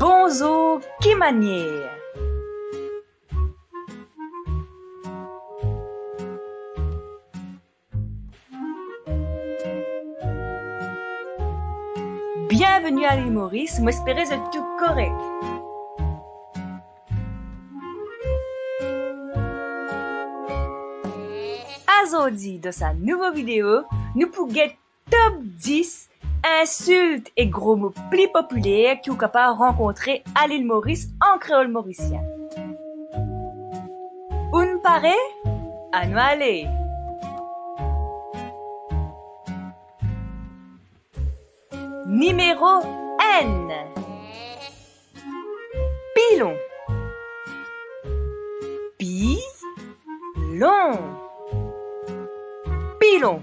Bonjour, qui manière Bienvenue à l'île Maurice, m'espérez de tout correct. Aujourd'hui, dans sa nouvelle vidéo, nous pourrons top 10 insultes et gros mots plus populaires que vous capable rencontrer à l'île Maurice en créole mauricien. Une paraît À nous aller. Numéro N. Pilon. Pilon. Pilon.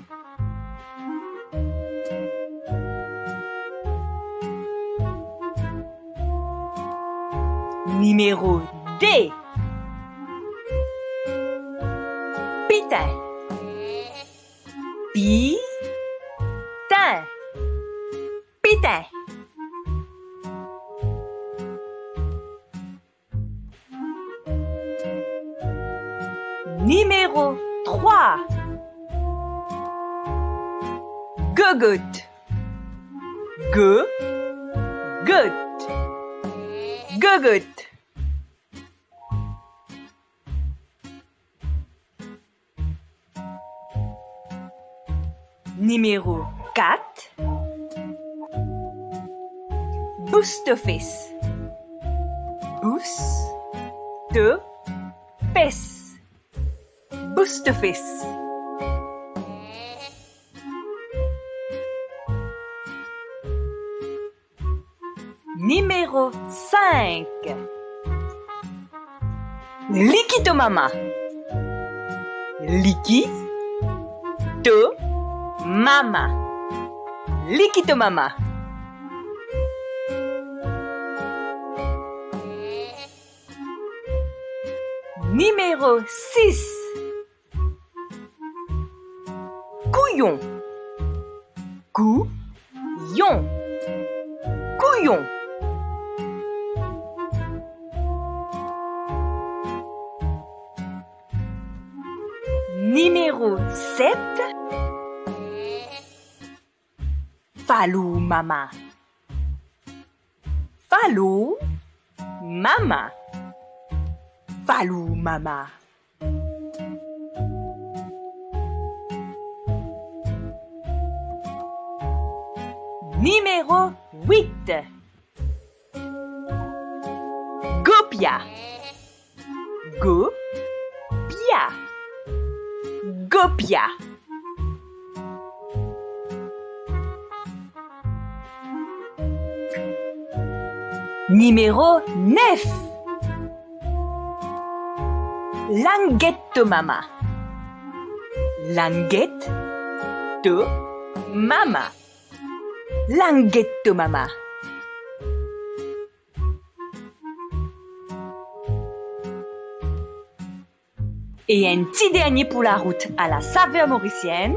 Numéro D. Pitin. Pitin. Pitin. Numéro 3. Gogout. Go. Gout. Gogout. Numéro 4. Boost-office. Boost-office. Boost-office. Numéro 5. Liquido-mama. Liquido-mama. Liquido-mama. Numéro 6. Couillon. Couillon. Couillon. Numéro 7. Falou mama. Falou mama. Falou mama. Numéro 8. Gopia. Gopia. Gopia. Numéro 9. Languette mama. Languette to mama. Languette mama. Et un petit dernier pour la route à la saveur mauricienne.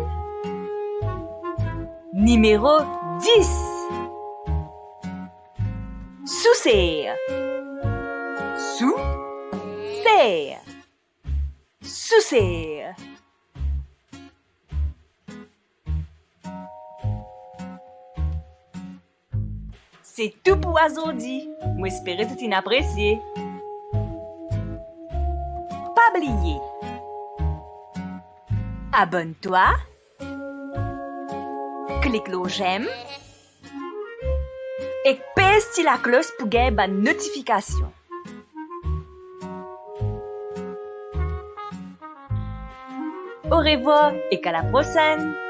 Numéro 10. Sous-serre. Sous-serre. Sous-serre. C'est tout pour aujourd'hui. J'espère que tu apprécié. Pas oublier. Abonne-toi. Clique le j'aime. Et pèse la cloche pour gagner une notification. Au revoir et qu'à la prochaine!